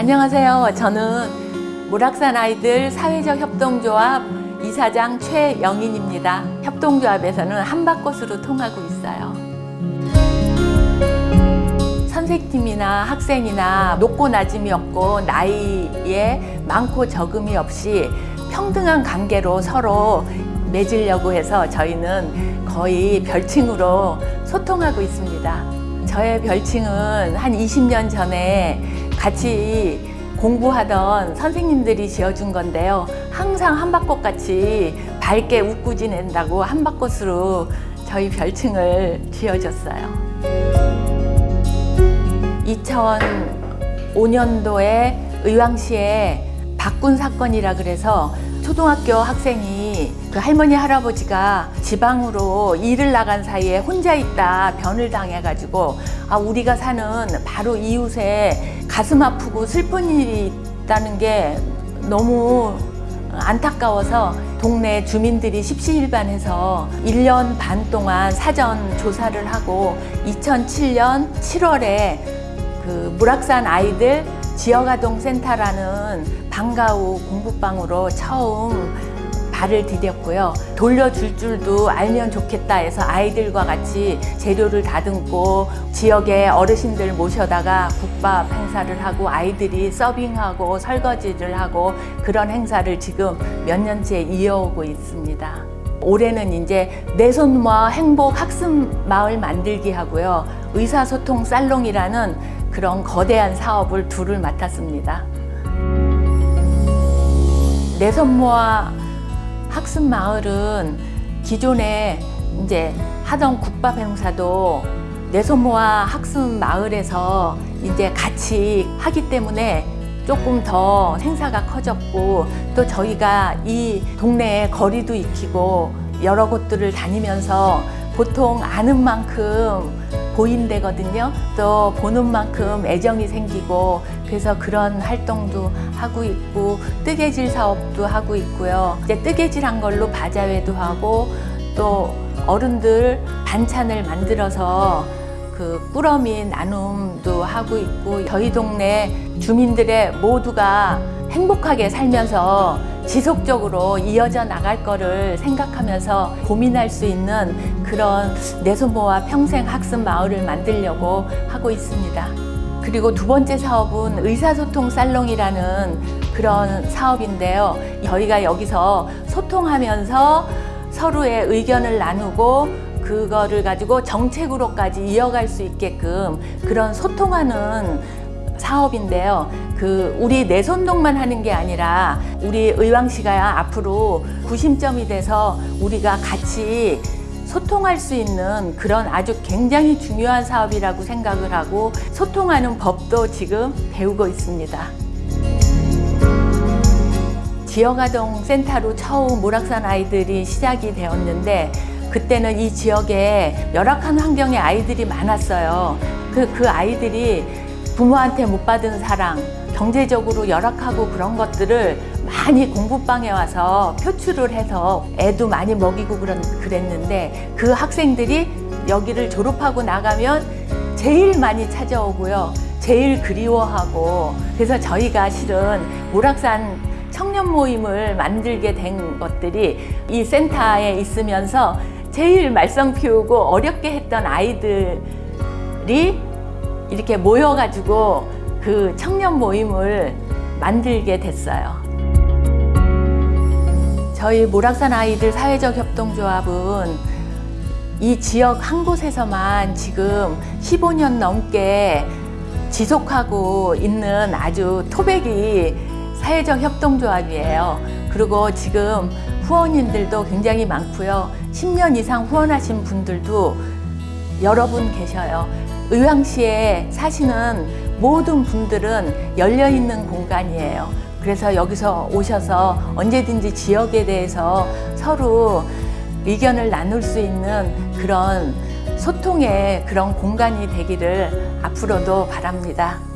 안녕하세요. 저는 모락산 아이들 사회적 협동조합 이사장 최영인입니다. 협동조합에서는 한바꽃으로 통하고 있어요. 선생팀이나 학생이나 높고 낮음이 없고 나이에 많고 적음이 없이 평등한 관계로 서로 맺으려고 해서 저희는 거의 별칭으로 소통하고 있습니다. 저의 별칭은 한 20년 전에 같이 공부하던 선생님들이 지어준 건데요. 항상 한바꽃 같이 밝게 웃고 지낸다고 한바꽃으로 저희 별칭을 지어줬어요. 2005년도에 의왕시에 박군 사건이라 그래서 초등학교 학생이 그 할머니 할아버지가 지방으로 일을 나간 사이에 혼자 있다 변을 당해가지고 아 우리가 사는 바로 이웃에 가슴 아프고 슬픈 일이 있다는 게 너무 안타까워서 동네 주민들이 십시일반해서 1년 반 동안 사전 조사를 하고 2007년 7월에 그 무락산 아이들 지역아동센터라는 방과후 공부방으로 처음 발을 디뎠고요. 돌려줄 줄도 알면 좋겠다 해서 아이들과 같이 재료를 다듬고 지역의 어르신들 모셔다가 국밥 행사를 하고 아이들이 서빙하고 설거지를 하고 그런 행사를 지금 몇 년째 이어오고 있습니다. 올해는 이제 내 손모아 행복 학습 마을 만들기 하고요. 의사소통 살롱이라는 그런 거대한 사업을 둘을 맡았습니다. 내선모아 학습 마을은 기존에 이제 하던 국밥 행사도 내손모아 학습 마을에서 이제 같이 하기 때문에 조금 더 행사가 커졌고 또 저희가 이 동네에 거리도 익히고 여러 곳들을 다니면서 보통 아는 만큼 보인대거든요. 또 보는 만큼 애정이 생기고 그래서 그런 활동도 하고 있고 뜨개질 사업도 하고 있고요. 이제 뜨개질한 걸로 바자회도 하고 또 어른들 반찬을 만들어서 그 꾸러미 나눔도 하고 있고 저희 동네 주민들의 모두가 행복하게 살면서 지속적으로 이어져 나갈 거를 생각하면서 고민할 수 있는 그런 내손모와 평생 학습 마을을 만들려고 하고 있습니다. 그리고 두 번째 사업은 의사소통 살롱이라는 그런 사업인데요. 저희가 여기서 소통하면서 서로의 의견을 나누고 그거를 가지고 정책으로까지 이어갈 수 있게끔 그런 소통하는 사업인데요. 그 우리 내손동만 하는 게 아니라 우리 의왕시가 앞으로 구심점이 돼서 우리가 같이 소통할 수 있는 그런 아주 굉장히 중요한 사업이라고 생각을 하고 소통하는 법도 지금 배우고 있습니다. 지역아동 센터로 처음 모락산 아이들이 시작이 되었는데 그때는 이 지역에 열악한 환경의 아이들이 많았어요. 그, 그 아이들이 부모한테 못 받은 사랑, 경제적으로 열악하고 그런 것들을 많이 공부방에 와서 표출을 해서 애도 많이 먹이고 그런, 그랬는데 그 학생들이 여기를 졸업하고 나가면 제일 많이 찾아오고요. 제일 그리워하고 그래서 저희가 실은 모락산 청년 모임을 만들게 된 것들이 이 센터에 있으면서 제일 말썽 피우고 어렵게 했던 아이들이 이렇게 모여가지고 그 청년 모임을 만들게 됐어요. 저희 모락산 아이들 사회적 협동조합은 이 지역 한 곳에서만 지금 15년 넘게 지속하고 있는 아주 토백이 사회적 협동조합이에요. 그리고 지금 후원인들도 굉장히 많고요. 10년 이상 후원하신 분들도 여러 분 계셔요. 의왕시에 사시는 모든 분들은 열려있는 공간이에요. 그래서 여기서 오셔서 언제든지 지역에 대해서 서로 의견을 나눌 수 있는 그런 소통의 그런 공간이 되기를 앞으로도 바랍니다.